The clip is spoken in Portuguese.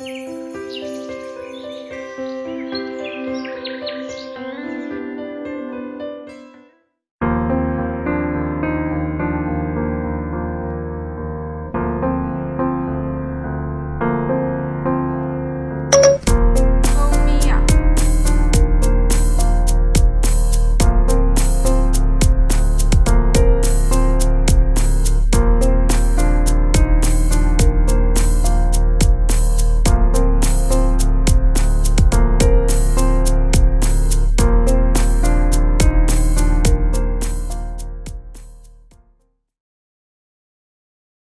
Música